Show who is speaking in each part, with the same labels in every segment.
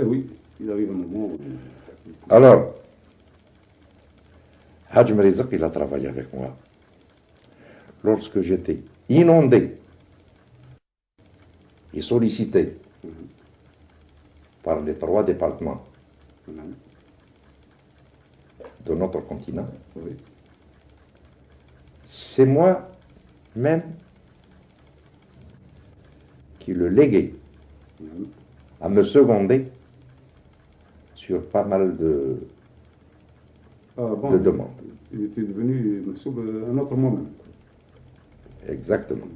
Speaker 1: Eh oui, il arrive un moment où...
Speaker 2: Alors, Hajj Rizq, il a travaillé avec moi. Lorsque j'étais inondé et sollicité par les trois départements
Speaker 1: Mhm.
Speaker 2: de notre continent,
Speaker 1: Oui.
Speaker 2: c'est moi-même qui le léguais
Speaker 1: Mhm.
Speaker 2: à me seconder sur pas mal de,
Speaker 1: Ah, bon,
Speaker 2: de demandes.
Speaker 1: Il était devenu un autre moi-même.
Speaker 2: Exactement.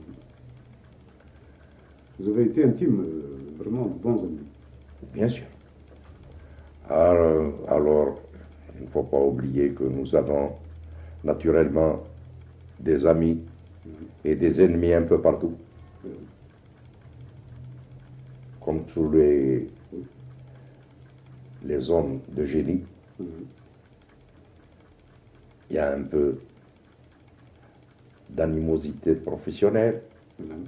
Speaker 1: Vous avez été intime, euh, vraiment bons amis.
Speaker 2: Bien sûr. Alors, alors, il ne faut pas oublier que nous avons naturellement des amis et des ennemis un peu partout.
Speaker 1: Euh,
Speaker 2: Comme tous les, les hommes de génie,
Speaker 1: mhm.
Speaker 2: il y a un peu d'animosité professionnelle,
Speaker 1: Mhm.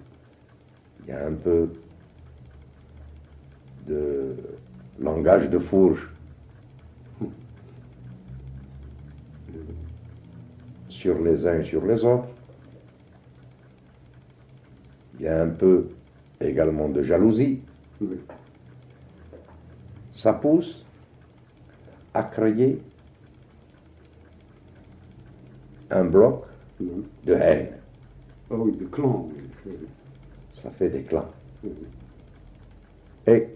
Speaker 2: il y a un peu de langage de fourche sur les uns et sur les autres. Il y a un peu également de jalousie. Ça pousse à créer un bloc de haine.
Speaker 1: Ah oui, de clan. oui. Oui.
Speaker 2: Ça fait des clans. Et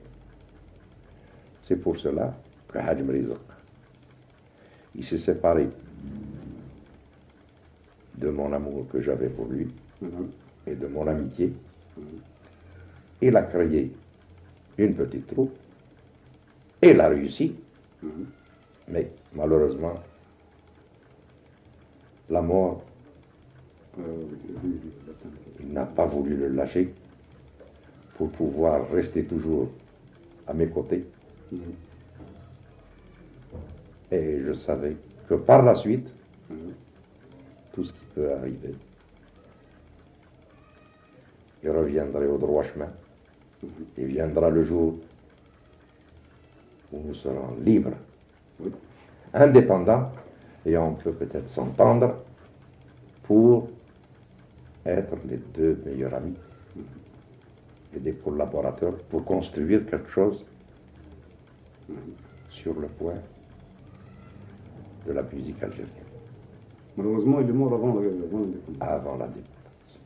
Speaker 2: c'est pour cela que Rizq, il s'est séparé de mon amour que j'avais pour lui
Speaker 1: Mhm.
Speaker 2: et de mon amitié.
Speaker 1: Mhm.
Speaker 2: Il a créé une petite troupe et l'a réussi,
Speaker 1: Mhm.
Speaker 2: Mais malheureusement, la mort, n'a pas voulu le lâcher pour pouvoir rester toujours à mes côtés. Et je savais que par la suite, tout ce qui peut arriver, il reviendrait au droit chemin. Il viendra le jour où nous serons libres,
Speaker 1: Oui.
Speaker 2: indépendants, et on peut peut-être s'entendre pour être les deux meilleurs amis et des collaborateurs pour construire quelque chose sur le point de la musique algérienne
Speaker 1: Malheureusement, il est mort avant l'indépendance.
Speaker 2: avant la dépendance.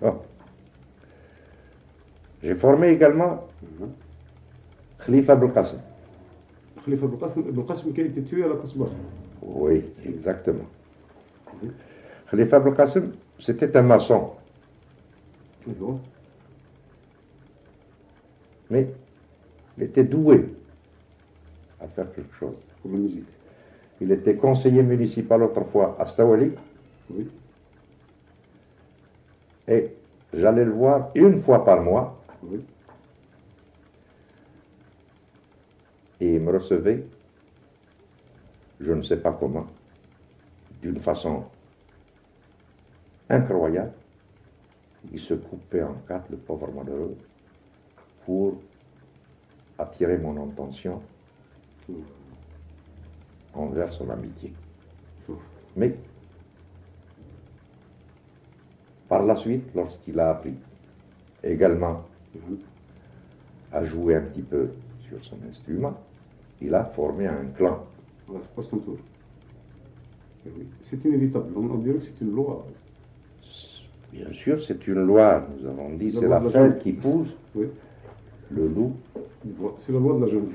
Speaker 2: Bon. J'ai formé également
Speaker 1: Mhm.
Speaker 2: Khalifa Abdel Qasim.
Speaker 1: Khalifa Qasim, qui a été tué à la.
Speaker 2: Oui, exactement. Khalifa Qasim, c'était un maçon, mais il était doué à faire quelque chose. Il était conseiller municipal autrefois à Stawali
Speaker 1: Oui.
Speaker 2: et j'allais le voir une fois par mois
Speaker 1: Oui.
Speaker 2: Et me recevait, je ne sais pas comment, d'une façon incroyable. Il se coupait en quatre, le pauvre malheureux, pour attirer mon attention envers son amitié. Mais, par la suite, lorsqu'il a appris également à jouer un petit peu sur son instrument, il a formé un clan.
Speaker 1: Voilà, tour. Eh. C'est inévitable. On, dirait que c'est une loi.
Speaker 2: Bien sûr, c'est une loi, nous avons dit, c'est la
Speaker 1: la
Speaker 2: qui pousse,
Speaker 1: Oui.
Speaker 2: le loup,
Speaker 1: C'est la loi de la jungle.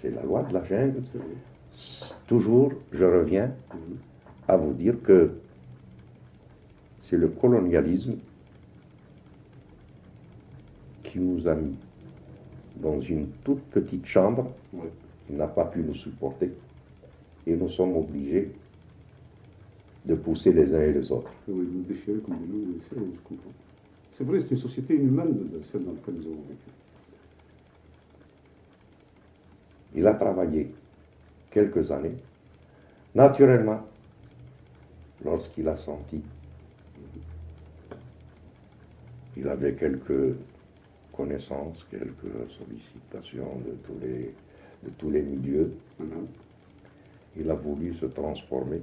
Speaker 2: c'est la loi de la jungle. Toujours, je reviens
Speaker 1: Mhm.
Speaker 2: à vous dire que c'est le colonialisme qui nous a mis dans une toute petite chambre. N'a pas pu nous supporter, et nous sommes obligés de pousser les uns et les autres.
Speaker 1: Et oui, vous déchirez comme des loups, et c'est- je comprends. C'est vrai, c'est une société inhumaine, celle dans laquelle nous avons vécu.
Speaker 2: Il a travaillé quelques années. Naturellement, lorsqu'il a senti, il avait quelques connaissances, quelques sollicitations de tous les, de tous les milieux.
Speaker 1: Mhm.
Speaker 2: Il a voulu se transformer.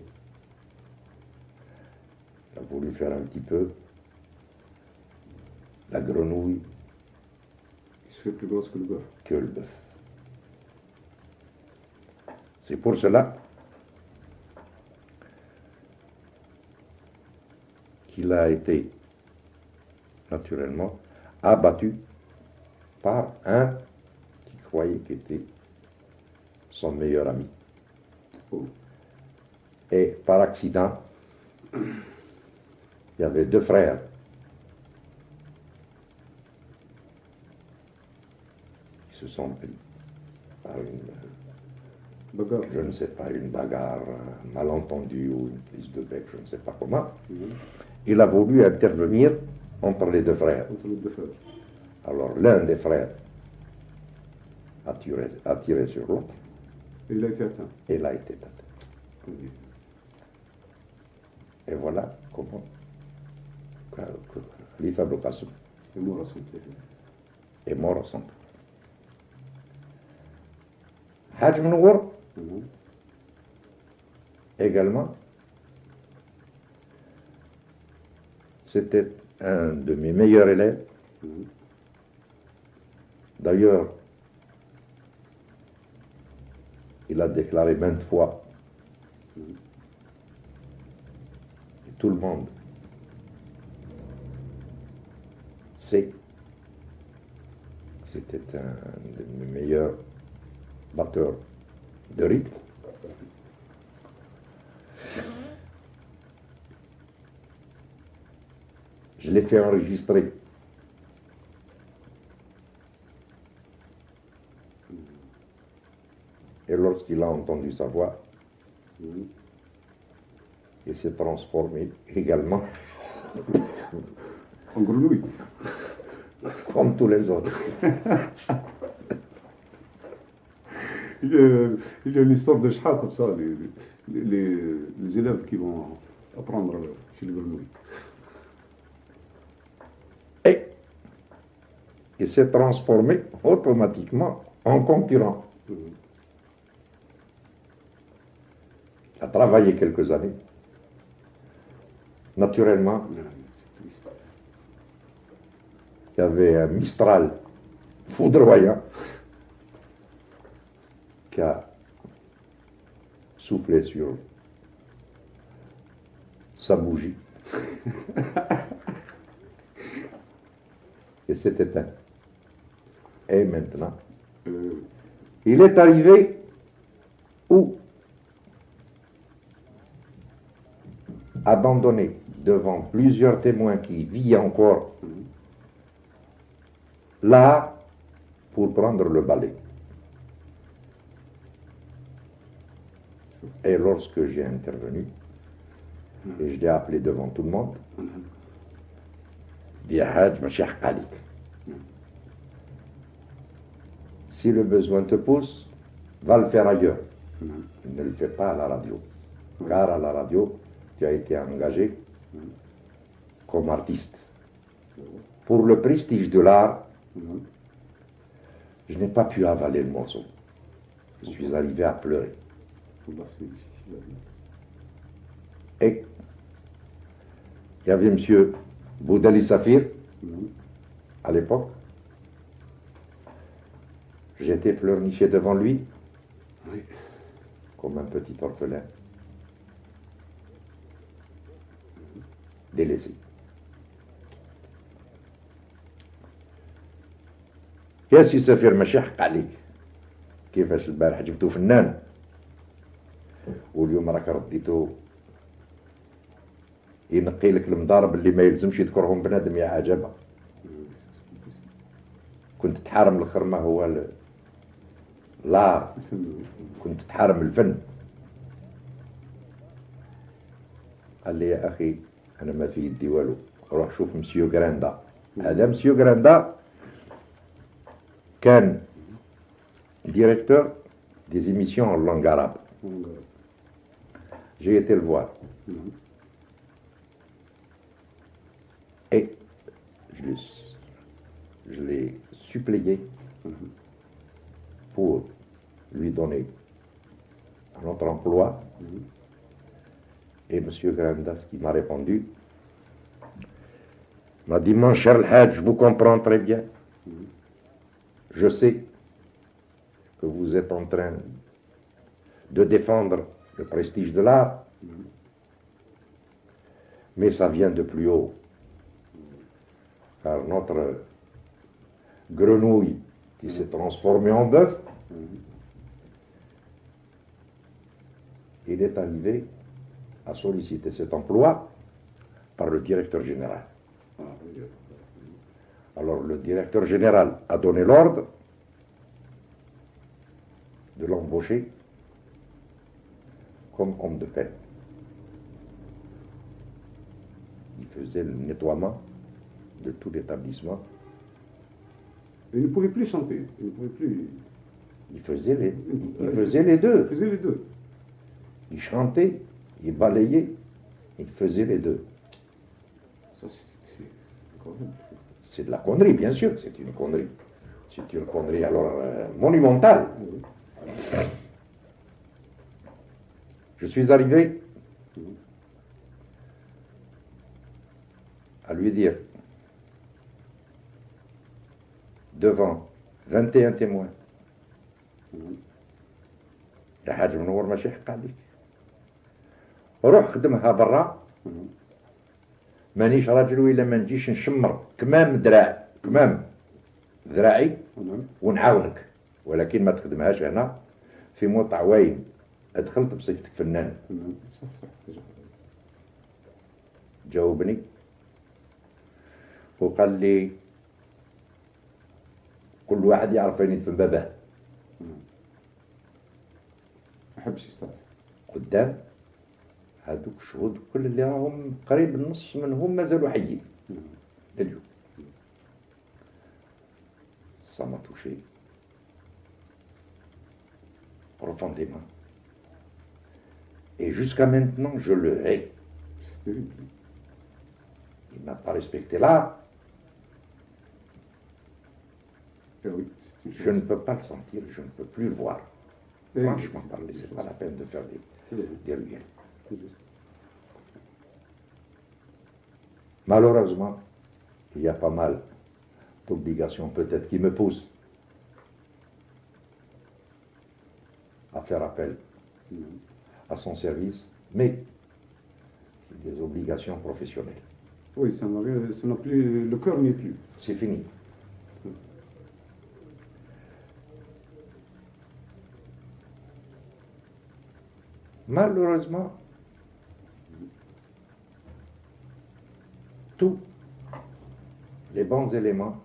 Speaker 2: Il a voulu faire un petit peu la grenouille
Speaker 1: Il se fait plus grosse que le bœuf?
Speaker 2: que le bœuf. C'est pour cela qu'il a été naturellement abattu par un qui croyait qu'il était son meilleur ami. Et par accident, il y avait deux frères. qui se sont pris par une,
Speaker 1: Bagarre.
Speaker 2: je ne sais pas, une bagarre, un malentendu ou une prise de bec, je ne sais pas comment.
Speaker 1: Mhm.
Speaker 2: Il a voulu intervenir entre les deux frères.
Speaker 1: Entre les deux frères.
Speaker 2: Alors l'un des frères a tiré, a tiré sur l'autre
Speaker 1: il a été atteint.
Speaker 2: et l'a été atteint.
Speaker 1: Oui.
Speaker 2: Et voilà comment Khalifa Abou Qasem
Speaker 1: Et mort pied.
Speaker 2: est mort tour. Hajj Mnouar,
Speaker 1: Mhm.
Speaker 2: également, c'était un de mes meilleurs élèves.
Speaker 1: Mhm.
Speaker 2: D'ailleurs, il a déclaré maintes fois, et tout le monde sait que c'était un de meilleurs batteurs de rythme. Je l'ai fait enregistrer Et lorsqu'il a entendu sa voix, il s'est transformé également,
Speaker 1: En grenouille.
Speaker 2: comme tous les autres.
Speaker 1: Il y a, il y a une histoire de Shah comme ça, les- les élèves qui vont apprendre chez les grenouilles.
Speaker 2: Et il s'est transformé automatiquement en concurrent. Il a travaillé quelques années. Naturellement, il y avait un Mistral foudroyant qui a soufflé sur sa bougie et s'est éteint. Et maintenant,
Speaker 1: Euh,
Speaker 2: il est arrivé où? Abandonné devant plusieurs témoins qui vit encore là pour prendre le balai. Et lorsque j'ai intervenu, et je l'ai appelé devant tout le monde. Si le besoin te pousse, va le faire ailleurs. Ne le fais pas à la radio. Car à la radio, tu as été engagé comme artiste. Pour le prestige de l'art, je n'ai pas pu avaler le morceau. Je suis arrivé à pleurer. Et il y avait M. Boudali Safir à l'époque. J'étais pleurniché devant lui comme un petit orphelin. Délaissé. يا سي سفير ماشي حق عليك كيفاش البارح جبتو فنان؟ واليوم راك رديتو ينقي لك المضارب اللي ما يلزمش يذكرهم بنادم يا عجبه. كنت تحارم الخرمه هو ال- لار كنت تحارم الفن. قال لي يا أخي انا ما في يدي والو روح شوف مسيو جراندا هذا مسيو جراندا كان ديريكتور des émissions en langue arabe.
Speaker 1: Mhm.
Speaker 2: J'ai été le voir
Speaker 1: Mhm.
Speaker 2: et je l'ai- je l'ai suppléé pour lui donner un autre emploi. et M. Grandas, qui m'a répondu, m'a dit, mon cher Hadj, je vous comprends très bien. Je sais que vous êtes en train de défendre le prestige de l'art, mais ça vient de plus haut. Car notre grenouille qui s'est transformée en bœuf, il est arrivé à solliciter cet emploi par le directeur général. Alors le directeur général a donné l'ordre de l'embaucher comme homme de fête. Il faisait le nettoiement de tout l'établissement.
Speaker 1: Il ne pouvait plus chanter. Il ne pouvait plus.
Speaker 2: Il faisait les, il faisait les deux.
Speaker 1: Il faisait les deux.
Speaker 2: Il chantait, il balayait, il faisait les deux.
Speaker 1: C'est
Speaker 2: de la connerie, bien sûr, c'est une connerie. C'est une connerie alors euh, monumentale. Je suis arrivé à lui dire, devant 21 témoins, la روح خدمها برا. مانيش راجل ولا ما نجيش نشمر كمام دراع كمام ذراعي
Speaker 1: نعم.
Speaker 2: ونعاونك ولكن ما تخدمهاش هنا في موت عواين دخلت بصفتك فنان
Speaker 1: نعم.
Speaker 2: جاوبني وقال لي كل واحد يعرف وين يدفن باباه
Speaker 1: نعم. ما حبش يستعد.
Speaker 2: قدام هذوك الشهود كل اللي راهم قريب النص منهم مازالوا حيين
Speaker 1: نعم.
Speaker 2: لليوم Ça m'a touché profondément. Et jusqu'à maintenant, je le hais.
Speaker 1: C'est terrible.
Speaker 2: Il n'a pas respecté l'art.
Speaker 1: Eh oui, c'est une
Speaker 2: Je
Speaker 1: chose.
Speaker 2: ne peux pas le sentir, je ne peux plus le voir.
Speaker 1: Eh,
Speaker 2: Franchement parler, c'est pas la peine de faire des,
Speaker 1: c'est vrai,
Speaker 2: des ruelles. Malheureusement, il y a pas mal d'obligations peut-être qui me poussent à faire appel
Speaker 1: Mhm.
Speaker 2: à son service, mais c'est des obligations professionnelles.
Speaker 1: Oui, ça n'a rien- ça n'a plus. Le cœur n'y est plus.
Speaker 2: C'est fini. Malheureusement, tous les bons éléments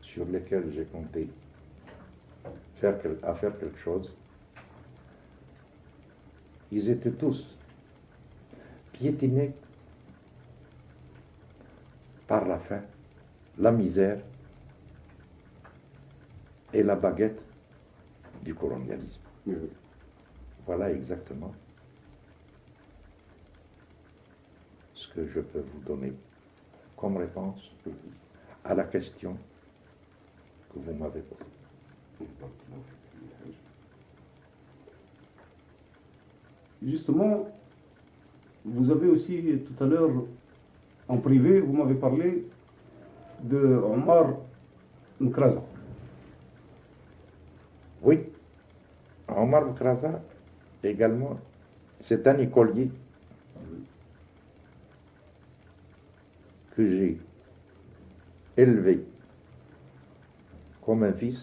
Speaker 2: sur lesquels j'ai compté faire, à faire quelque chose, ils étaient tous piétinés par la faim, la misère et la baguette du colonialisme. Voilà exactement ce que je peux vous donner comme réponse à la question que vous m'avez posée.
Speaker 1: Justement, vous avez aussi tout à l'heure, en privé, vous m'avez parlé de Omar Nkraza.
Speaker 2: Oui, Omar Boukrazar également, c'est un écolier que j'ai élevé comme un fils.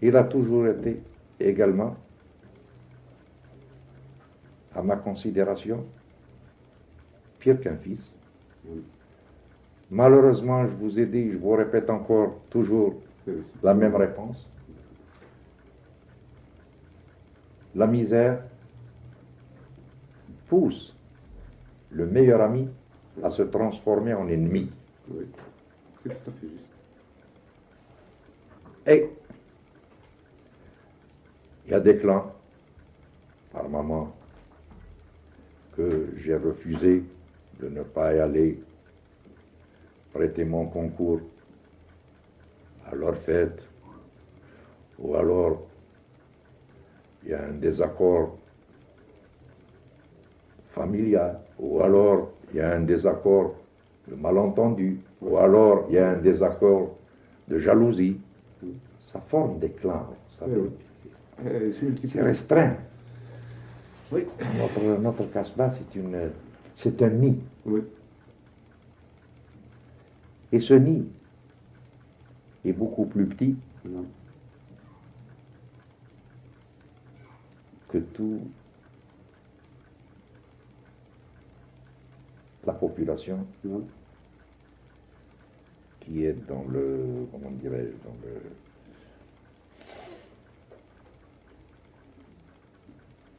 Speaker 2: Il a toujours été également à ma considération pire qu'un fils. Malheureusement, je vous ai dit, je vous répète encore toujours la même réponse. La misère pousse le meilleur ami à se transformer en ennemi.
Speaker 1: Oui, c'est tout à fait juste.
Speaker 2: Et il y a des clans, par moment, que j'ai refusé de ne pas y aller prêter mon concours leur fête, ou alors il y a un désaccord familial, ou alors il y a un désaccord de malentendu, ou alors il y a un désaccord de jalousie. Ça forme des clans, vous savez.
Speaker 1: Euh, c'est
Speaker 2: restreint.
Speaker 1: Oui.
Speaker 2: Notre, notre Casbah, c'est un nid.
Speaker 1: Oui.
Speaker 2: Et ce nid est beaucoup plus petit
Speaker 1: Non.
Speaker 2: que tout la population qui est dans le, comment dirais-je, dans le,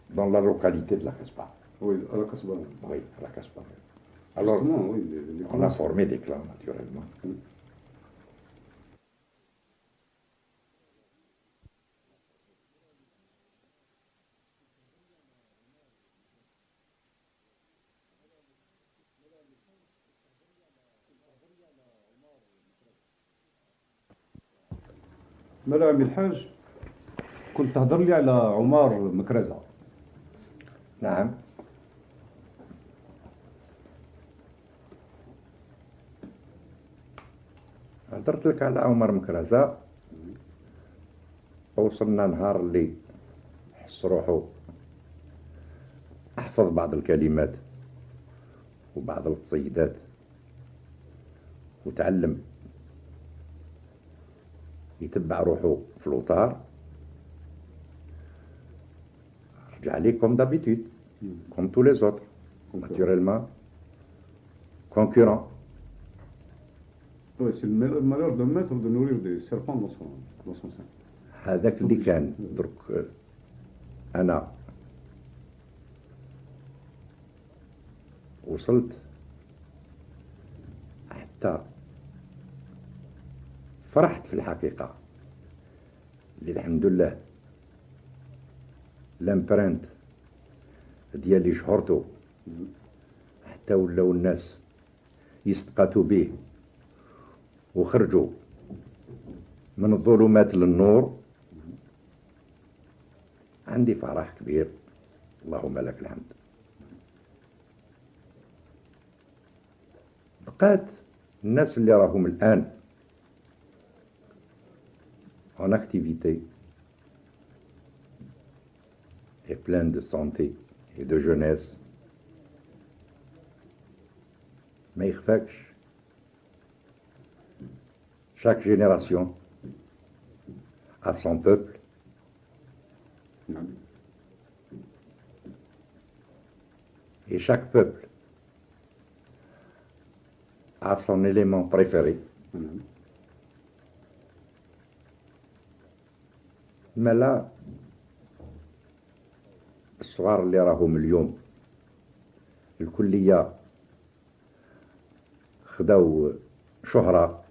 Speaker 2: dans la localité de la Casbah.
Speaker 1: Oui, à la Casbah.
Speaker 2: Oui, à la Casbah. Alors,
Speaker 1: Justement, oui, les- les
Speaker 2: on a formé des clans, naturellement.
Speaker 1: ملا عمي الحاج كنت تهضر لي على عمر مكرزة.
Speaker 2: نعم. هضرت لك على عمر مكرزة. وصلنا نهار اللي حس روحو أحفظ بعض الكلمات وبعض القصيدات وتعلم. يتبع روحه في الوطار رجع لي كوم دابيتود كوم تو لي
Speaker 1: زوتر ناتوريلمون كونكورون سي مالور دو ميتر دو نورير دي سيرفون دون سون دون سون سان
Speaker 2: هذاك اللي كان. درك آه، أنا. وصلت. حتى فرحت في الحقيقة. اللي الحمد لله لامبرنت ديالي شهرته حتى ولاو الناس يستقاتوا به وخرجوا من الظلمات للنور. عندي فرح كبير. اللهم لك الحمد. بقات الناس اللي راهم الآن en activité et pleine de santé et de jeunesse. Meirfeksh, chaque génération a son peuple. Et chaque peuple a son élément préféré.
Speaker 1: نعم
Speaker 2: ما لا الصغار اللي راهم اليوم. الكلية خداو شهرة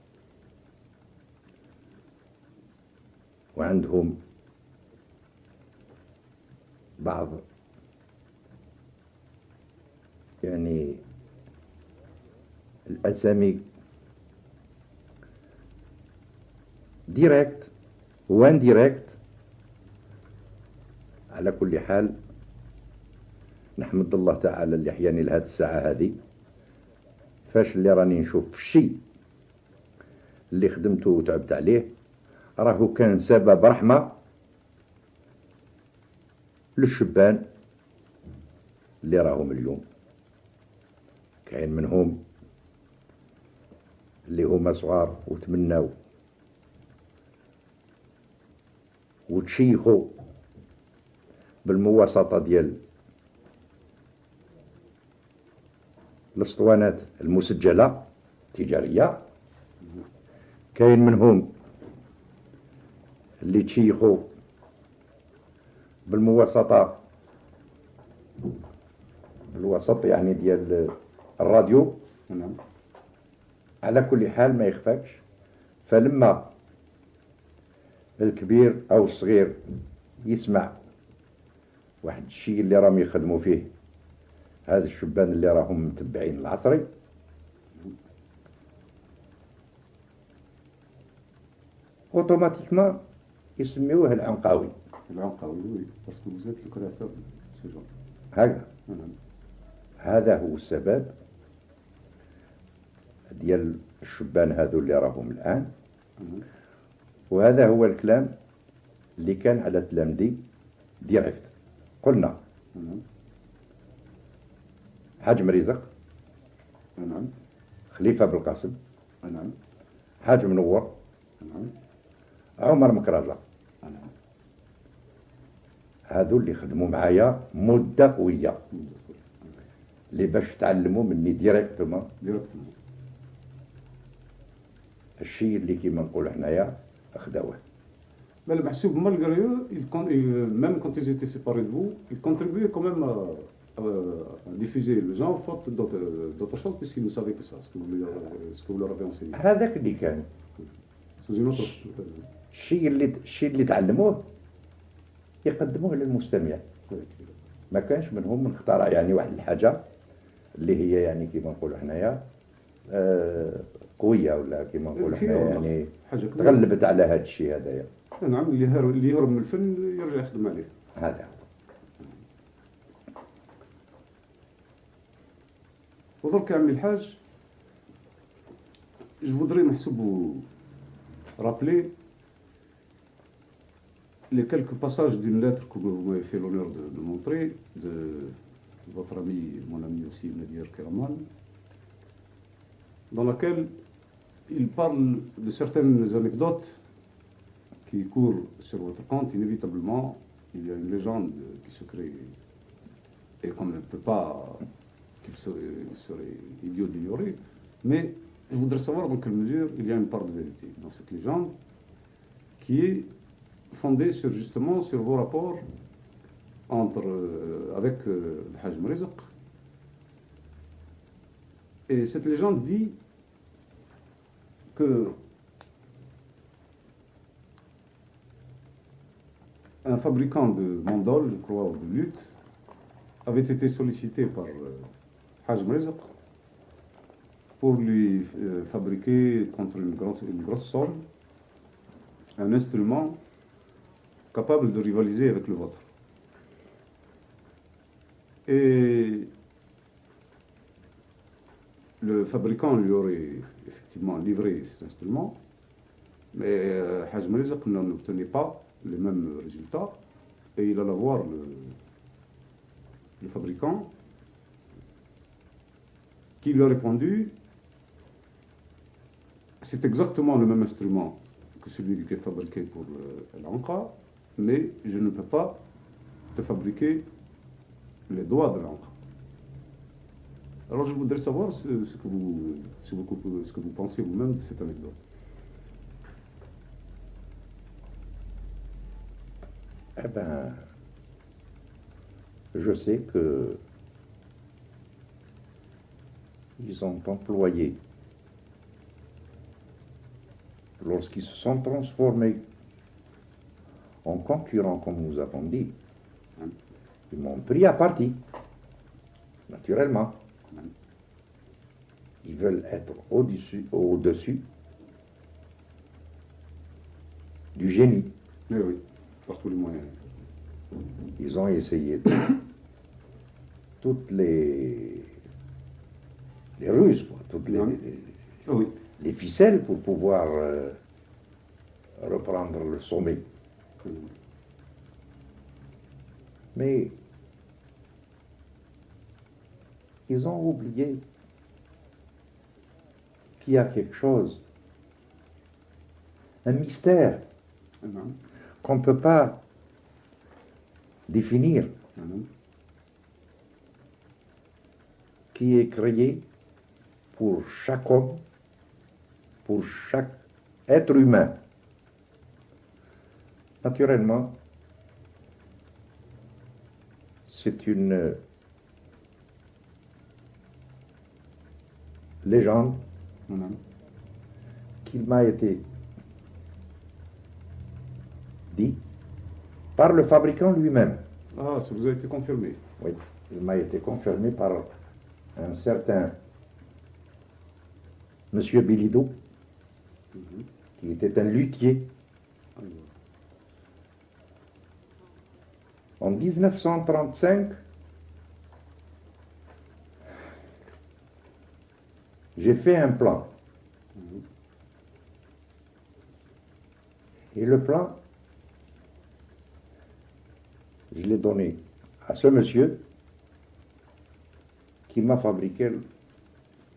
Speaker 2: وعندهم بعض يعني الأسامي ديريكت وان ديريكت على كل حال نحمد الله تعالى اللي حياني لهذه الساعة هذه. فاش اللي راني نشوف الشيء اللي خدمته وتعبت عليه راهو كان سبب رحمة للشبان اللي راهم اليوم. كاين منهم اللي هما صغار وتمناو وتشيخوا بالمواسطة ديال الاسطوانات المسجلة تجارية كاين منهم اللي تشيخوا بالمواسطة بالوسط يعني ديال الراديو.
Speaker 1: نعم.
Speaker 2: على كل حال ما يخفاكش فلما الكبير أو الصغير يسمع واحد الشيء اللي راهم يخدموا فيه. هذا الشبان اللي راهم متبعين العصري. أوتوماتيكمون يسميوه العنقاوي.
Speaker 1: العنقاوي وي باسكو ce genre
Speaker 2: هكذا.
Speaker 1: نعم.
Speaker 2: هذا هو السبب ديال الشبان هذو اللي راهم الآن.
Speaker 1: نعم.
Speaker 2: وهذا هو الكلام اللي كان على تلامذي ديريكت. قلنا.
Speaker 1: نعم.
Speaker 2: حاج مريزق
Speaker 1: نعم.
Speaker 2: خليفة بالقاسم
Speaker 1: نعم.
Speaker 2: حاج منور
Speaker 1: نعم.
Speaker 2: عمر مكرزة
Speaker 1: نعم.
Speaker 2: هذو اللي خدموا معايا مدة قوية. اللي باش تعلموا مني ديريكتومون
Speaker 1: ديريكتومون
Speaker 2: الشيء اللي كيما نقولوا حنايا خداوه
Speaker 1: Mais le Mahsoub, malgré eux, ils euh, même quand ils étaient séparés de vous, ils contribuaient quand même à, à- à diffuser le genre, faute d'autres choses, puisqu'ils ne savaient que ça, ce que vous, leur, ce que vous leur avez enseigné.
Speaker 2: هذاك اللي كان
Speaker 1: Sous une autre.
Speaker 2: الشيء اللي الشيء اللي تعلموه يقدموه للمستمع ما كانش منهم من اخترع يعني واحد الحاجة اللي هي يعني كيما نقولوا حنايا آه، قوية ولا كيما نقولوا حنايا يعني. تغلبت على هذا الشيء هذايا
Speaker 1: نعم اللي اللي يهرب من الفن يرجع يخدم عليه.
Speaker 2: هذا.
Speaker 1: ودرك عمي الحاج. جو فودري نحسبو رابلي؟ لي كلكو باساج دون لاتر كو في فيه لونور دو مونتري دو فوتر امي مون امي اوسي نادير كيرمان دون لاكيل il parle de certaines anecdotes qui courent sur votre compte. Inévitablement, il y a une légende qui se crée et qu'on ne peut pas, qu'il serait, idiot d'ignorer, mais je voudrais savoir dans quelle mesure il y a une part de vérité dans cette légende qui est fondée sur justement sur vos rapports entre, euh, avec euh, le Hajj. Et cette légende dit que un fabricant de mandoles, je crois, ou de lutte, avait été sollicité par euh, pour lui euh, fabriquer contre une grosse, une grosse somme un instrument capable de rivaliser avec le vôtre. Et le fabricant lui aurait effectivement livré cet instrument, mais euh, Hajj Mrizq n'en obtenait pas les mêmes résultats et il alla voir le, fabricant qui lui a répondu c'est exactement le même instrument que celui qui est fabriqué pour le- l'encre, mais je ne peux pas te fabriquer les doigts de l'encre. Alors je voudrais savoir ce, que, vous, ce que vous pensez vous-même de cette anecdote.
Speaker 2: Eh ben, je sais que ils ont employé, lorsqu'ils se sont transformés en concurrents, comme nous avons dit, ils m'ont pris à partie, naturellement. Ils veulent être au-dessus, du génie.
Speaker 1: Oui, par tous les moyens.
Speaker 2: Ils ont essayé toutes les, les ruses, toutes les,
Speaker 1: ah ah
Speaker 2: les, ficelles pour pouvoir euh, reprendre le sommet. Ah Mais ils ont oublié qu'il y a quelque chose, un mystère qu'on ne peut pas définir,
Speaker 1: hein,
Speaker 2: qui est créé pour chaque homme, pour chaque être humain. Naturellement, c'est une légende
Speaker 1: hein,
Speaker 2: mm qu'il m'a été dit par le fabricant lui-même.
Speaker 1: Ah, ça vous a été confirmé.
Speaker 2: Oui, il m'a été confirmé par un certain monsieur Bilido,
Speaker 1: mhm.
Speaker 2: qui était un luthier. Ah. En 1935, j'ai fait un plan.
Speaker 1: Mhm.
Speaker 2: Et le plan je l'ai donné à ce monsieur qui m'a fabriqué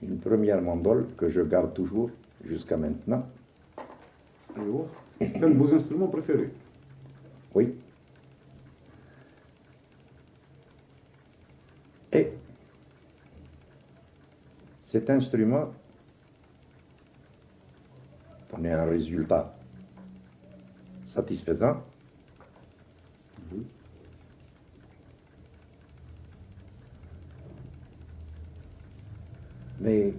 Speaker 2: une première mandole que je garde toujours jusqu'à maintenant.
Speaker 1: Oh, c'est un de vos instruments préférés
Speaker 2: Oui. Et cet instrument donnait un résultat satisfaisant. Mais,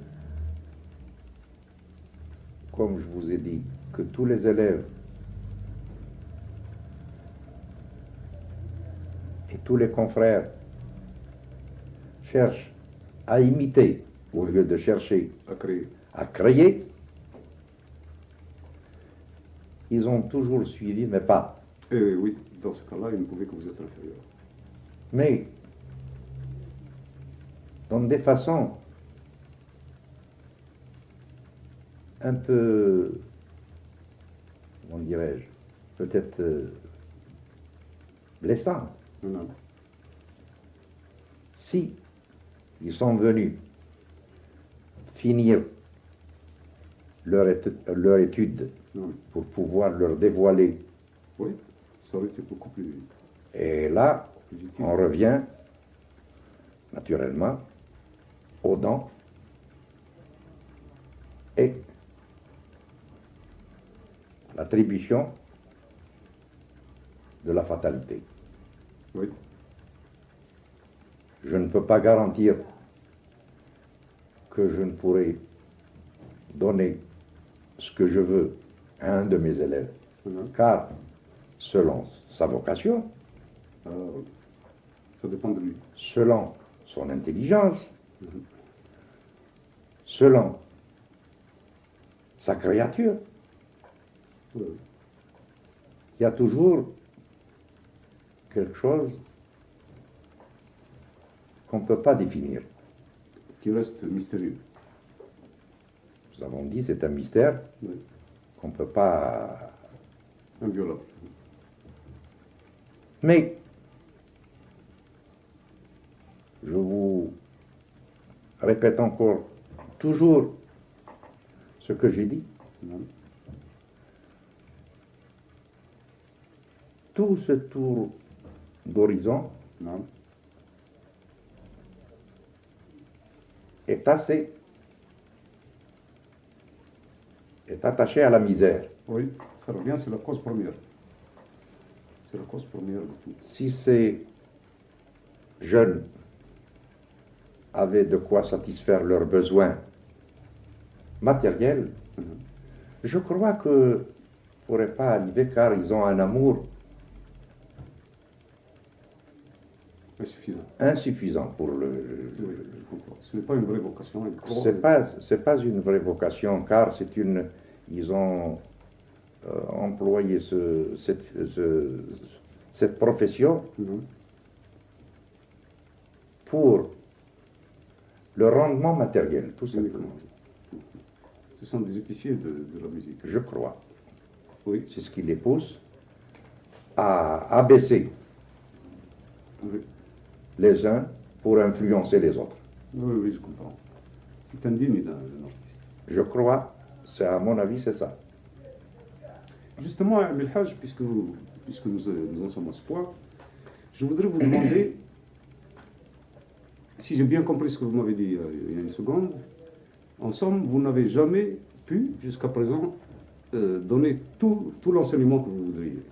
Speaker 2: comme je vous ai dit, que tous les élèves et tous les confrères cherchent à imiter au lieu de chercher
Speaker 1: À créer.
Speaker 2: à créer, ils ont toujours suivi mes pas.
Speaker 1: Et oui, dans ce cas-là, il ne pouvait que vous être inférieur.
Speaker 2: Mais dans des façons un peu, comment dirais-je, peut-être euh,
Speaker 1: non.
Speaker 2: Si ils sont venus finir leur, étu- leur étude pour pouvoir leur dévoiler,
Speaker 1: Oui, ça aurait été beaucoup plus,
Speaker 2: et là,
Speaker 1: plus
Speaker 2: on revient naturellement aux dents et l'attribution de la fatalité.
Speaker 1: Oui,
Speaker 2: Je ne peux pas garantir que je ne pourrai donner ce que je veux à un de mes élèves,
Speaker 1: non.
Speaker 2: car selon sa vocation,
Speaker 1: oui. Ça dépend de lui.
Speaker 2: selon son intelligence,
Speaker 1: Mhm.
Speaker 2: selon sa créature, il y a toujours quelque chose qu'on ne peut pas définir.
Speaker 1: Qui reste mystérieux.
Speaker 2: Nous avons dit c'est un mystère
Speaker 1: Oui.
Speaker 2: qu'on ne peut pas...
Speaker 1: Inviolable.
Speaker 2: Mais je vous répète encore toujours ce que j'ai dit. Tout ce tour d'horizon est assez est attaché à la misère.
Speaker 1: Oui, ça revient, c'est la cause première. C'est la cause première de tout.
Speaker 2: Si ces jeunes avaient de quoi satisfaire leurs besoins matériels,
Speaker 1: Mhm.
Speaker 2: je crois que ne pourrait pas arriver car ils ont un amour
Speaker 1: Insuffisant.
Speaker 2: insuffisant pour le.
Speaker 1: Oui. Ce n'est pas une vraie vocation. croix.
Speaker 2: C'est pas pas une vraie vocation car c'est une ils ont euh, employé ce, cette, ce- cette profession
Speaker 1: Non.
Speaker 2: pour le rendement matériel, tout simplement.
Speaker 1: Ce sont des épiciers de, de la musique.
Speaker 2: Je crois.
Speaker 1: Oui.
Speaker 2: C'est ce qui les pousse à abaisser
Speaker 1: Oui,
Speaker 2: les uns pour influencer les autres.
Speaker 1: oui, oui, je comprends. C'est indigne d'un artiste.
Speaker 2: Je crois, c'est à mon avis, c'est ça.
Speaker 1: Justement, Melhaj, puisque, puisque nous, euh, nous en sommes à ce point, je voudrais vous demander, si j'ai bien compris ce que vous m'avez dit euh, il y a une seconde, en somme, vous n'avez jamais pu, jusqu'à présent, euh, donner tout, tout l'enseignement que vous voudriez.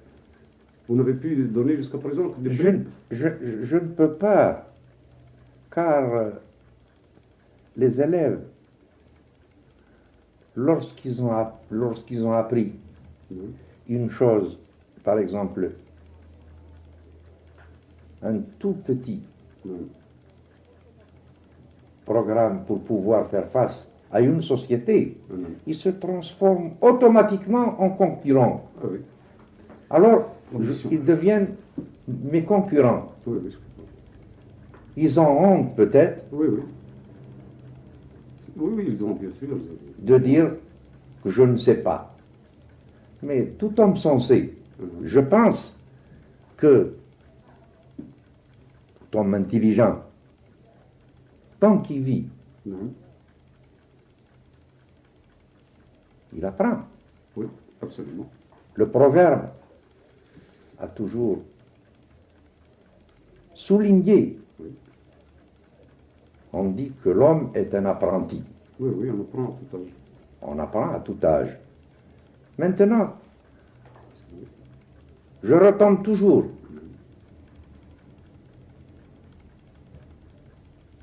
Speaker 1: Vous n'avez pu donner jusqu'à présent que des
Speaker 2: Je, ne- je, je ne peux pas, car euh, les élèves, lorsqu'ils ont, lorsqu'ils ont appris
Speaker 1: Oui,
Speaker 2: une chose, par exemple, un tout petit
Speaker 1: oui,
Speaker 2: programme pour pouvoir faire face à une société,
Speaker 1: oui,
Speaker 2: ils se transforment automatiquement en concurrents.
Speaker 1: Ah
Speaker 2: Alors. Ils deviennent mes concurrents. Ils ont honte peut-être
Speaker 1: Oui, oui. Oui, oui, ils ont bien sûr.
Speaker 2: de dire que je ne sais pas. Mais tout homme sensé,
Speaker 1: Mhm.
Speaker 2: je pense que tout homme intelligent, tant qu'il vit, il apprend.
Speaker 1: Oui, absolument.
Speaker 2: Le proverbe a toujours souligné.
Speaker 1: Oui.
Speaker 2: On dit que l'homme est un apprenti.
Speaker 1: Oui, oui, on apprend à tout âge.
Speaker 2: On apprend à tout âge. Maintenant, je retombe toujours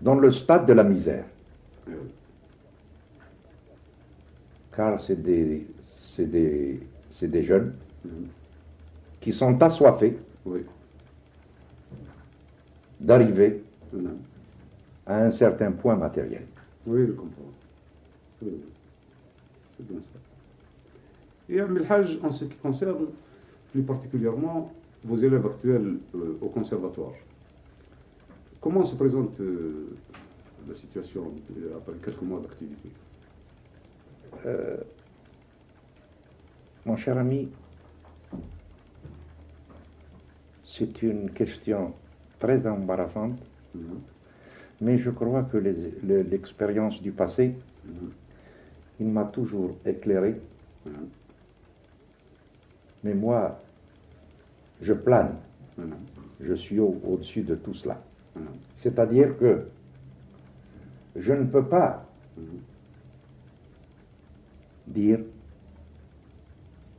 Speaker 2: dans le stade de la misère, car c'est des, c'est des, c'est des jeunes. Qui sont assoiffés
Speaker 1: Oui.
Speaker 2: d'arriver à un certain point matériel.
Speaker 1: Oui, je comprends. Oui. C'est bien ça. Et Melhaj, en ce qui concerne plus particulièrement vos élèves actuels euh, au conservatoire, comment se présente euh, la situation euh, après quelques mois d'activité?
Speaker 2: Euh, mon cher ami, c'est une question très embarrassante,
Speaker 1: Mhm.
Speaker 2: mais je crois que l'expérience du passé,
Speaker 1: Mhm.
Speaker 2: il m'a toujours éclairé.
Speaker 1: Mhm.
Speaker 2: Mais moi, je plane, je suis au- au-dessus de tout cela. C'est-à-dire que je ne peux pas dire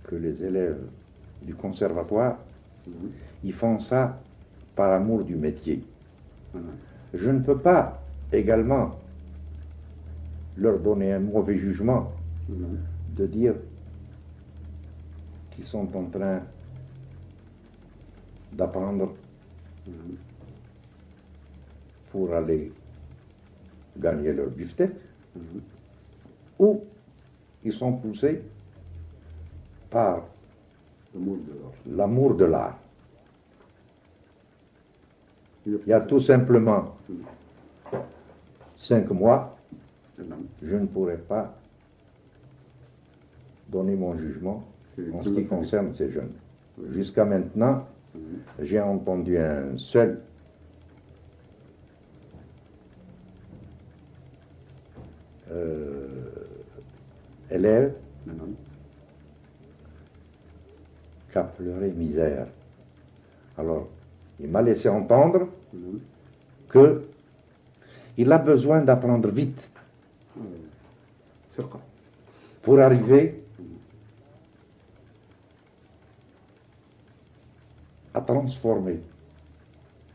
Speaker 2: que les élèves du conservatoire. Ils font ça par amour du métier. Je ne peux pas également leur donner un mauvais jugement de dire qu'ils sont en train d'apprendre pour aller gagner leur beefsteak ou ils sont poussés par
Speaker 1: L'amour de l'art.
Speaker 2: Il y a tout simplement cinq mois, je ne pourrais pas donner mon jugement en ce qui concerne ces jeunes. Jusqu'à maintenant, j'ai entendu un seul euh, élève pleurer misère. Alors, il m'a laissé entendre que il a besoin d'apprendre vite pour arriver à transformer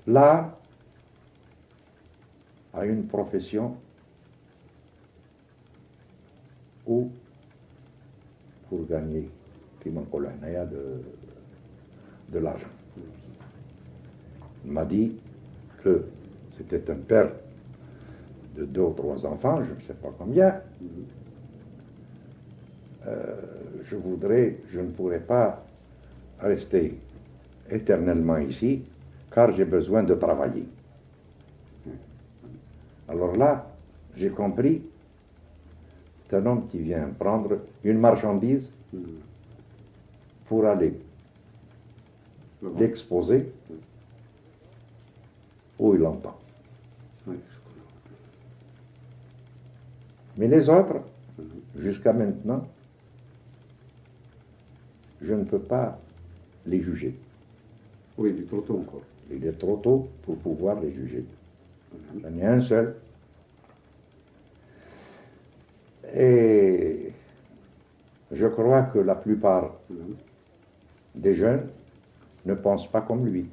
Speaker 2: l'art à une profession ou pour gagner Kimankolania de, de l'argent. Il m'a dit que c'était un père de deux ou trois enfants, je ne sais pas combien. Euh, je voudrais, je ne pourrais pas rester éternellement ici, car j'ai besoin de travailler. Alors là, j'ai compris, c'est un homme qui vient prendre une marchandise. Pour aller l'exposer où il entend. Mais les autres,
Speaker 1: Mhm.
Speaker 2: jusqu'à maintenant, je ne peux pas les juger.
Speaker 1: Oui, il est trop tôt encore.
Speaker 2: Il est trop tôt pour pouvoir les juger.
Speaker 1: Mhm.
Speaker 2: J'en ai un seul. Et je crois que la plupart
Speaker 1: Mhm.
Speaker 2: Des jeunes ne pensent pas comme lui.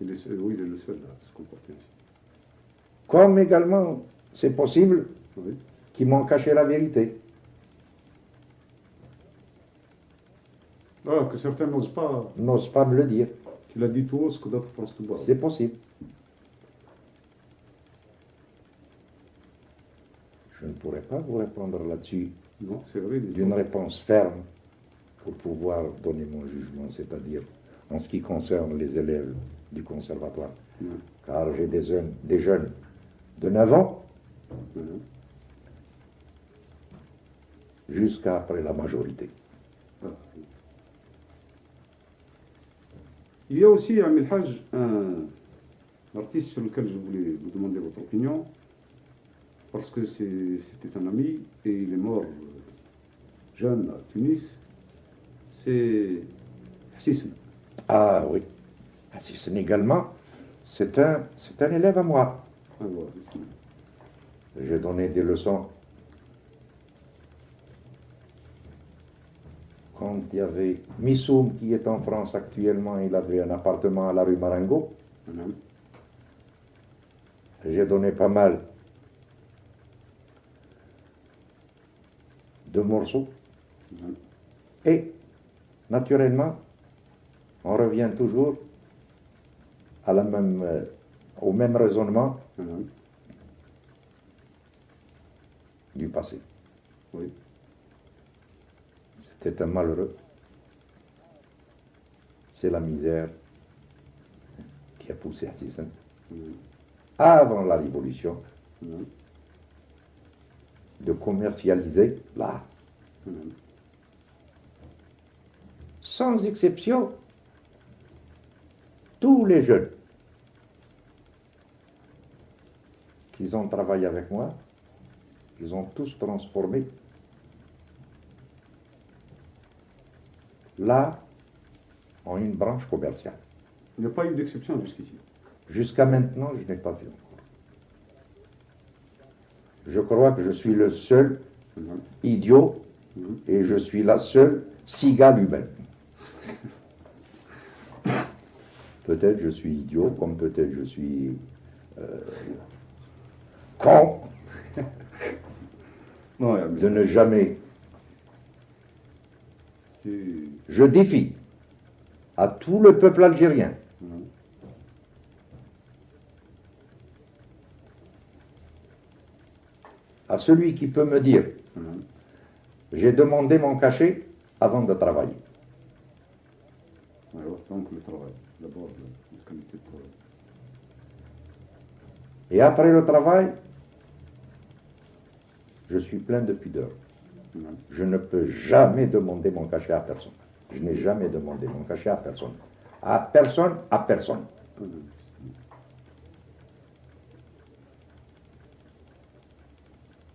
Speaker 1: Il est seul- oui, il est le seul à se comporter ainsi.
Speaker 2: Comme également, c'est possible
Speaker 1: Oui.
Speaker 2: qu'ils m'ont caché la vérité.
Speaker 1: Ah, que certains n'osent pas,
Speaker 2: N'osent pas me le dire.
Speaker 1: qu'il a dit tout haut ce que d'autres pensent tout bas.
Speaker 2: C'est possible. Je ne pourrais pas vous répondre là-dessus
Speaker 1: Non, c'est vrai.
Speaker 2: d'une réponse ferme pour pouvoir donner mon jugement, c'est-à-dire en ce qui concerne les élèves du conservatoire. Car j'ai des jeunes, des jeunes de 9 ans jusqu'à après la majorité.
Speaker 1: Il y a aussi, Amil Haj, un artiste sur lequel je voulais vous demander votre opinion, parce que c'était un ami et il est mort euh, jeune à Tunis. C'est Hassisen.
Speaker 2: Ah oui. Ah, n'est également, c'est un, c'est un élève à moi.
Speaker 1: Ah.
Speaker 2: J'ai donné des leçons. Quand il y avait Missoum qui est en France actuellement, il avait un appartement à la rue Marengo.
Speaker 1: Madame.
Speaker 2: J'ai donné pas mal de morceaux.
Speaker 1: Madame.
Speaker 2: Et, naturellement, on revient toujours à la même, euh, au même raisonnement
Speaker 1: Madame.
Speaker 2: du passé.
Speaker 1: Oui.
Speaker 2: C'était un malheureux. C'est la misère qui a poussé Assissin
Speaker 1: Madame.
Speaker 2: avant la révolution
Speaker 1: Madame.
Speaker 2: de commercialiser l'art. Sans exception, tous les jeunes qui ont travaillé avec moi, ils ont tous transformé l'art en une branche commerciale.
Speaker 1: Il n'y a pas eu d'exception jusqu'ici.
Speaker 2: Jusqu'à maintenant, je n'ai pas vu encore. Je crois que je suis le seul idiot et je suis la seule cigale humaine. Peut-être je suis idiot, comme peut-être je suis euh, con
Speaker 1: Non,
Speaker 2: de ne jamais. Je défie à tout le peuple algérien à celui qui peut me dire j'ai demandé mon cachet avant de travailler.
Speaker 1: Alors, donc le travail. D'abord, la qualité de travail.
Speaker 2: Et après le travail, je suis plein de pudeur. Je ne peux jamais demander mon cachet à personne. Je n'ai jamais demandé mon cachet à personne. À personne, à personne.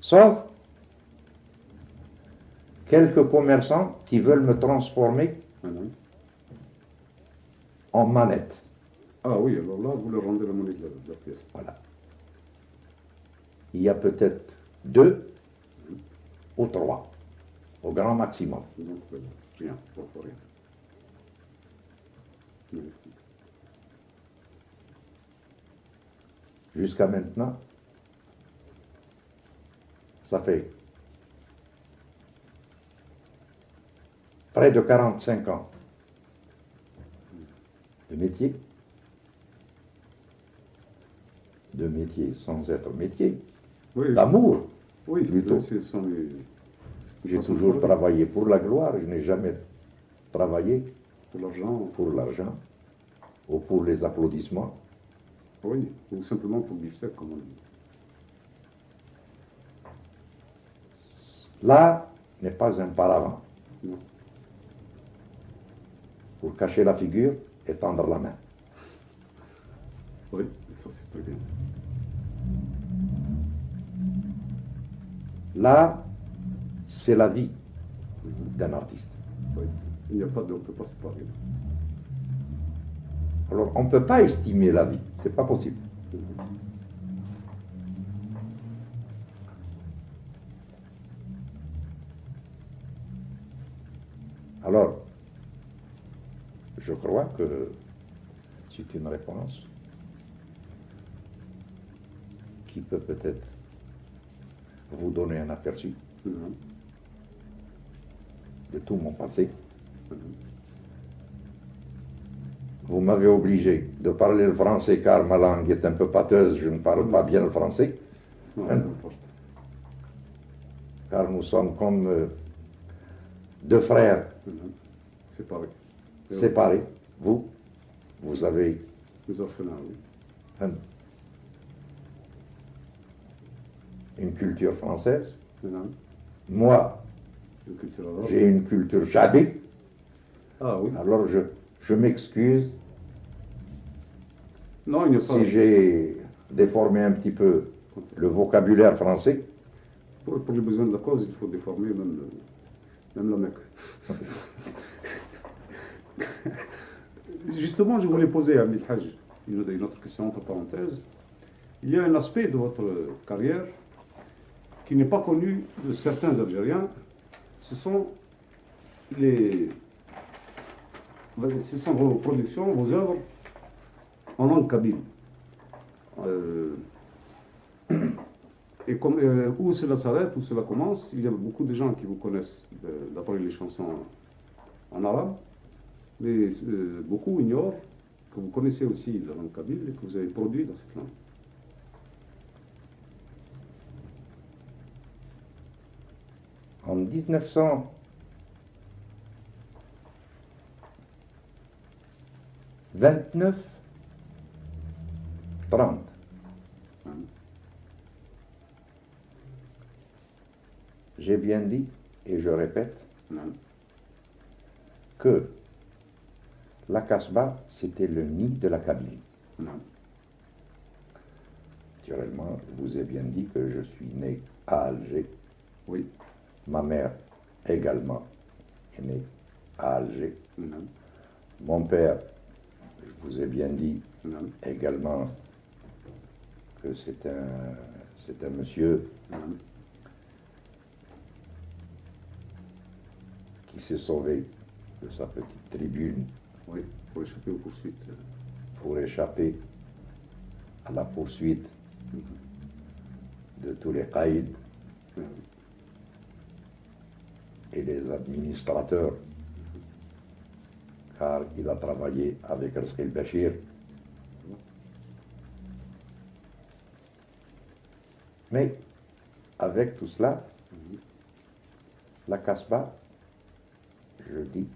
Speaker 2: Sauf quelques commerçants qui veulent me transformer. En manette.
Speaker 1: Ah oui, alors là, vous leur rendez la monnaie de la, de la pièce.
Speaker 2: Voilà. Il y a peut-être deux ou trois, au grand maximum.
Speaker 1: Donc, voilà. rien, pas pour rien. Oui.
Speaker 2: Jusqu'à maintenant, ça fait près de 45 ans de métier, de métier sans être métier,
Speaker 1: Oui,
Speaker 2: d'amour.
Speaker 1: oui,
Speaker 2: plutôt. J'ai toujours travaillé pour la gloire, je n'ai jamais travaillé
Speaker 1: Pour l'argent,
Speaker 2: pour l'argent ou pour les applaudissements.
Speaker 1: oui, ou simplement pour le comme on dit.
Speaker 2: L'art n'est pas un paravent
Speaker 1: Non.
Speaker 2: pour cacher la figure et tendre la main.
Speaker 1: Oui, ça c'est très bien.
Speaker 2: L'art, c'est la vie d'un artiste.
Speaker 1: Oui. Il n'y a pas de, on ne peut pas séparer.
Speaker 2: Alors, on ne peut pas estimer la vie, c'est pas possible. Alors, je crois que c'est une réponse qui peut peut-être vous donner un aperçu
Speaker 1: Mhm.
Speaker 2: de tout mon passé.
Speaker 1: Mhm.
Speaker 2: Vous m'avez obligé de parler le français car ma langue est un peu pâteuse, je ne parle pas bien le français, Hein? car nous sommes comme euh, deux frères
Speaker 1: Mhm. C'est pareil.
Speaker 2: Séparés. Vous, vous avez
Speaker 1: Les orphelins, oui.
Speaker 2: un- une culture française. Moi, j'ai une culture chabi.
Speaker 1: Ah oui.
Speaker 2: Alors je, je m'excuse
Speaker 1: Non, il n'y a pas.
Speaker 2: si j'ai déformé un petit peu le vocabulaire français.
Speaker 1: Pour, pour les besoins de la cause, il faut déformer même, le- même la Mecque. Justement, je voulais poser à Amil Hajj une, autre question entre parenthèses. Il y a un aspect de votre carrière qui n'est pas connu de certains Algériens. Ce sont les, ce sont vos productions, vos œuvres en langue kabyle. Euh, et euh, où cela s'arrête, où cela commence, il y a beaucoup de gens qui vous connaissent euh, d'après les chansons en arabe, mais euh, beaucoup ignorent que vous connaissez aussi la langue kabyle et que vous avez produit dans cette langue.
Speaker 2: En 1900, 29, 30,
Speaker 1: Hein.
Speaker 2: j'ai bien dit, et je répète, que la Casbah, c'était le nid de la Kabylie. Naturellement, je vous ai bien dit que je suis né à Alger.
Speaker 1: Oui.
Speaker 2: Ma mère également est née à Alger. Mon père, je vous ai bien dit également que c'est un, c'est un monsieur qui s'est sauvé de sa petite tribune
Speaker 1: Oui, pour échapper aux poursuites.
Speaker 2: pour échapper à la poursuite de tous les caïds
Speaker 1: Hein.
Speaker 2: et les administrateurs, car il a travaillé avec Rizq el-Bashir. Mais avec tout cela, la Casbah, je dis,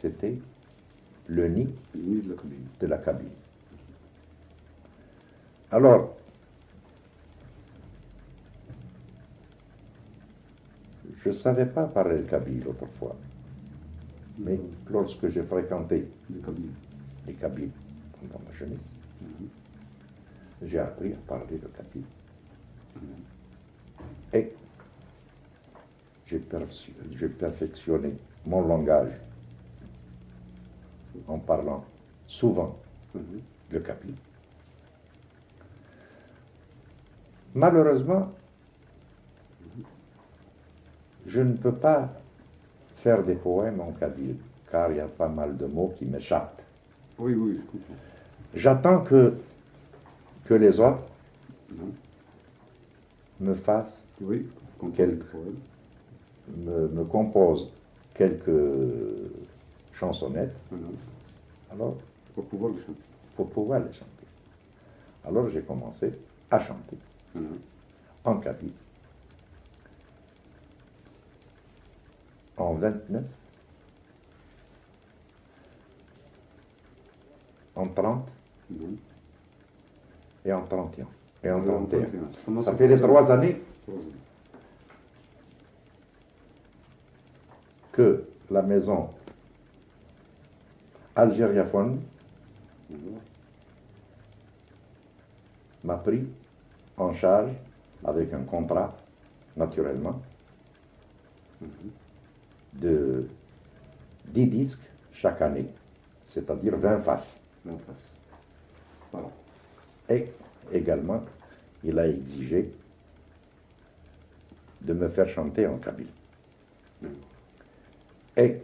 Speaker 2: c'était le nid
Speaker 1: de la Kabylie.
Speaker 2: Alors, je ne savais pas parler le Kabyle autrefois, mais lorsque j'ai fréquenté les Kabyles pendant ma jeunesse,
Speaker 1: Mhm.
Speaker 2: j'ai appris à parler le Kabyle.
Speaker 1: Mhm.
Speaker 2: Et j'ai perfectionné mon langage en parlant souvent
Speaker 1: Mhm.
Speaker 2: le Kabyle. Malheureusement, je ne peux pas faire des poèmes en Kabyle, car il y a pas mal de mots qui m'échappent.
Speaker 1: Oui, oui.
Speaker 2: J'attends que, que les autres
Speaker 1: Mhm.
Speaker 2: me fassent,
Speaker 1: Oui,
Speaker 2: Quelques. me, me composent quelques chansonnettes,
Speaker 1: Mhm.
Speaker 2: alors
Speaker 1: Pour pouvoir le chanter.
Speaker 2: pour pouvoir les chanter. Alors j'ai commencé à chanter
Speaker 1: Mhm.
Speaker 2: en Kabyle. En 29, en 30
Speaker 1: Mhm.
Speaker 2: et en 31. Et en
Speaker 1: Et en
Speaker 2: 31.
Speaker 1: 31. Ça
Speaker 2: fait les trois années que la maison algériaphone m'a pris en charge avec un contrat, naturellement, de 10 disques chaque année, c'est-à-dire 20 faces.
Speaker 1: Voilà.
Speaker 2: Et également, il a exigé de me faire chanter en kabyle.
Speaker 1: Mhm.
Speaker 2: Et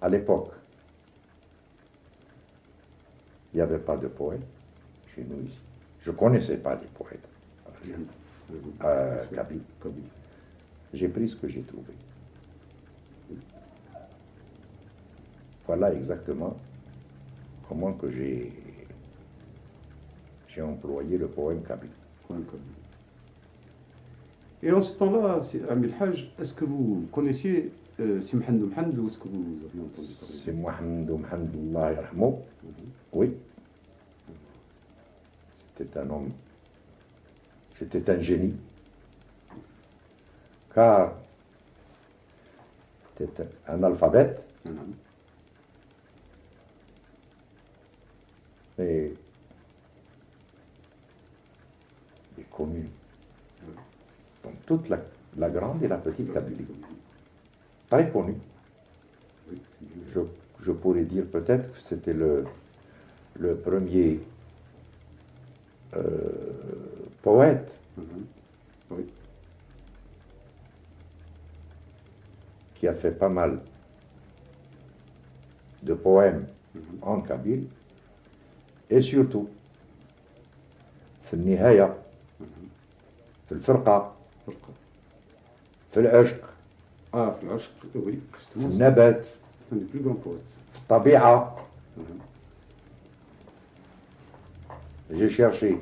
Speaker 2: à l'époque, il n'y avait pas de poète chez nous ici. Je ne connaissais pas les poètes. Euh. J'ai pris ce que j'ai trouvé. Voilà exactement comment que j'ai j'ai employé le poème kabyle.
Speaker 1: Et en ce temps-là, Amil Hajj, est-ce que vous connaissiez euh, Simhandoum est-ce que vous entendu
Speaker 2: C'est
Speaker 1: mhm.
Speaker 2: Oui. C'était un homme, c'était un génie. Car c'était un alphabète. Mhm. et des communes dans toute la, grande et la petite Kabylie Très connu.
Speaker 1: Oui, c'est bien.
Speaker 2: Je, je pourrais dire peut-être que c'était le, le premier euh, poète
Speaker 1: Mhm. Oui.
Speaker 2: qui a fait pas mal de poèmes
Speaker 1: Mhm.
Speaker 2: en kabyle et surtout في النهاية
Speaker 1: Mhm.
Speaker 2: في الفرقة
Speaker 1: فرقة.
Speaker 2: في العشق
Speaker 1: Ah, في العشق, oui,
Speaker 2: في
Speaker 1: justement, c'est
Speaker 2: النبات
Speaker 1: un des plus grands poètes.
Speaker 2: في الطبيعة
Speaker 1: Mhm.
Speaker 2: j'ai cherché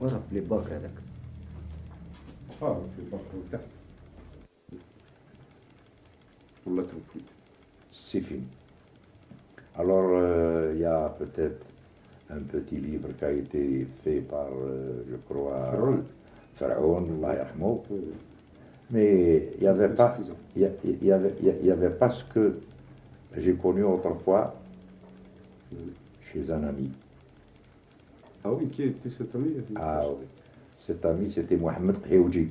Speaker 3: ورا في الباك هذاك
Speaker 2: Alors, euh, il y a peut-être un petit livre qui a été fait par, euh, je crois, Pharaon,
Speaker 1: Pharaon
Speaker 2: mais il n'y avait, pas, y y avait, pas ce que j'ai connu autrefois chez un ami.
Speaker 1: Ah oui, qui était cet ami?
Speaker 2: Ah oui, cet ami c'était Mohamed Khéouji.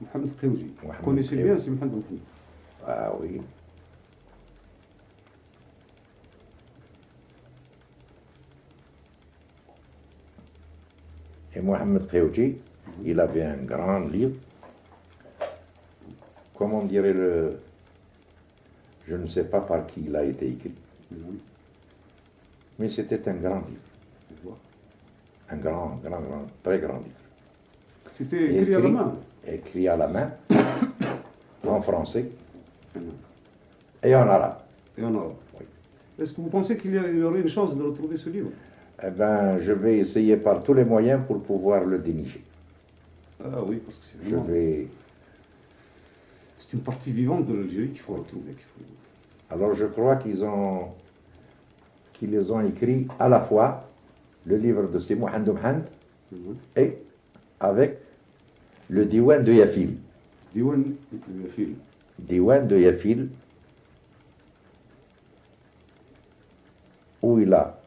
Speaker 1: Mohamed Khéouji. Vous connaissez bien, c'est Mohamed
Speaker 2: Ah oui. Et Mohamed Khioudji, il avait un grand livre. Comment dirait le... Je ne sais pas par qui il a été écrit, mais c'était un grand livre. Un grand, grand, grand, très grand livre.
Speaker 1: C'était écrit à la main.
Speaker 2: écrit à la main, en français
Speaker 1: Mhm.
Speaker 2: et en arabe.
Speaker 1: Et en arabe.
Speaker 2: Oui.
Speaker 1: Est-ce que vous pensez qu'il y aurait une chance de retrouver ce livre?
Speaker 2: Eh ben, je vais essayer par tous les moyens pour pouvoir le dénicher.
Speaker 1: Ah oui, parce que c'est
Speaker 2: Je vais.
Speaker 1: C'est une partie vivante de l'Algérie qu'il faut retrouver. faut-
Speaker 2: Alors, je crois qu'ils ont, qu'ils les ont écrits à la fois le livre de ces Mohamed Mohamed
Speaker 1: Mhm.
Speaker 2: et avec le Diwan de Yafil.
Speaker 1: Diwan Yafil.
Speaker 2: Diwan de Yafil, où il a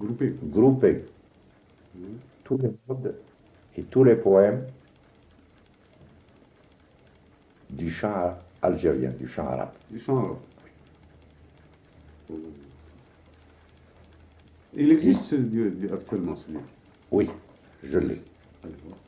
Speaker 1: Groupé.
Speaker 2: groupé
Speaker 1: Mhm.
Speaker 2: tous les modes et tous les poèmes du chant algérien, du chant arabe.
Speaker 1: Du chant arabe. Il existe du- actuellement ce livre.
Speaker 2: Oui, je l'ai.
Speaker 1: Allez voir.